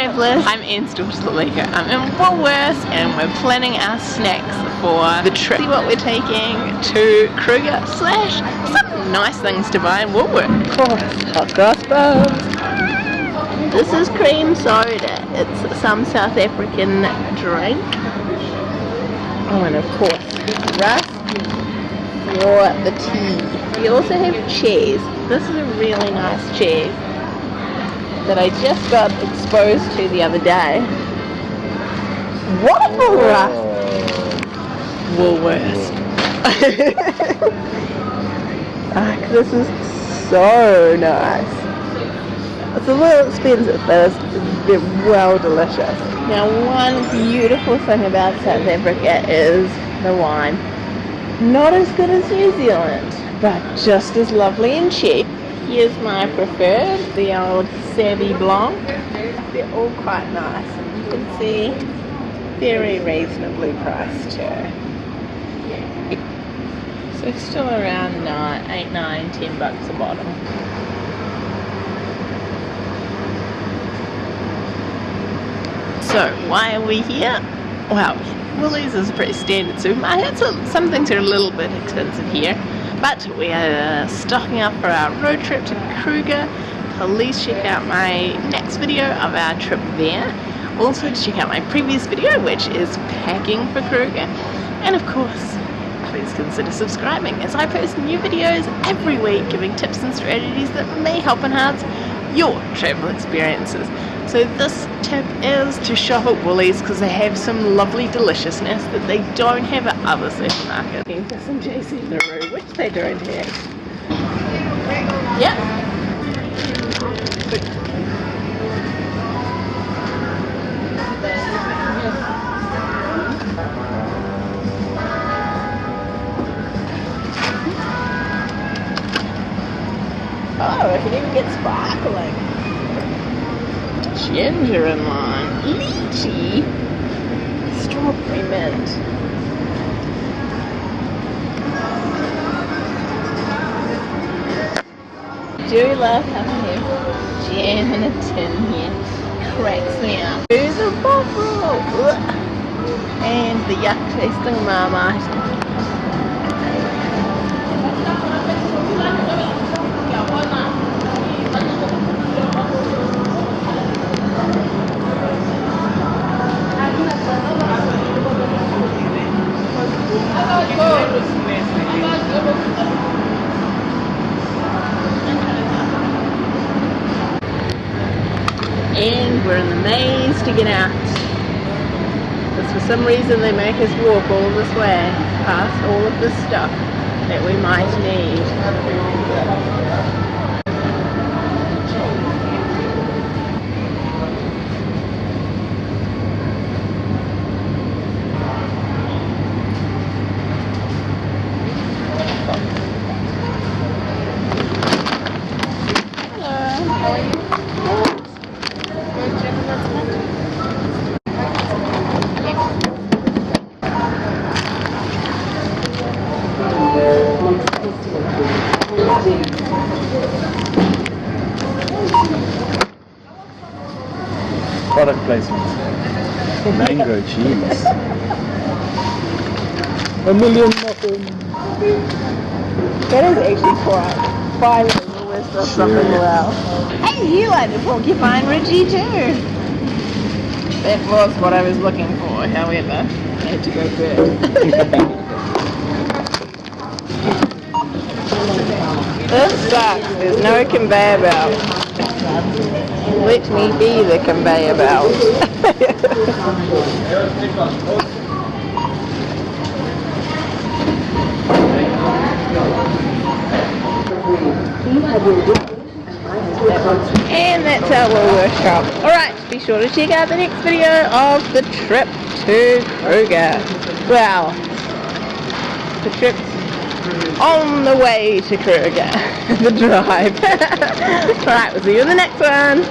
travellers, I'm Anne Stalter I'm in Woolworths and we're planning our snacks for the trip. See what we're taking to Kruger slash some nice things to buy in Woolworths. Of course, hot cross buns. This is cream soda. It's some South African drink. Oh, and of course, rusk for the tea. We also have cheese. This is a really nice cheese that I just got exposed to the other day. Waffle rusk! Woolworths. ah, this is so nice. It's a little expensive, but it's well delicious. Now, one beautiful thing about South Africa is the wine. Not as good as New Zealand, but just as lovely and cheap. Here's my preferred, the old Savvy Blanc. They're all quite nice. You can see very reasonably priced too. So it's still around nine, eight, nine, ten bucks a bottle. So why are we here? Well, Woolies is a pretty standard supermarket, so some things are a little bit expensive here. But we are stocking up for our road trip to Kruger. Please check out my next video of our trip there. Also check out my previous video which is packing for Kruger. And of course, please consider subscribing as I post new videos every week giving tips and strategies that may help enhance your travel experiences. So this tip is to shop at Woolies because they have some lovely deliciousness that they don't have other supermarkets. Looking for some JC Le Roux, which they don't have. Yep. Oh, I can even get sparkling ginger and lime, lychee, strawberry mint. I do love having a jam in a tin here. Cracks me up. Here's a buffalo. And the yuck tasting marmite. and we're in the maze to get out. Because for some reason they make us walk all this way past all of this stuff that we might need. Product placement. Mango cheese. A million muffins. That is actually quite fine the list of something well. Hey, you like the porcupine Ridgey too. That was what I was looking for, however, I had to go first. This sucks. There's no conveyor belt. Let me be the conveyor belt. and that's our little workshop. Alright, be sure to check out the next video of the trip to Kruger. Well, the trip's on the way to Kruger, the drive. Alright, we'll see you in the next one.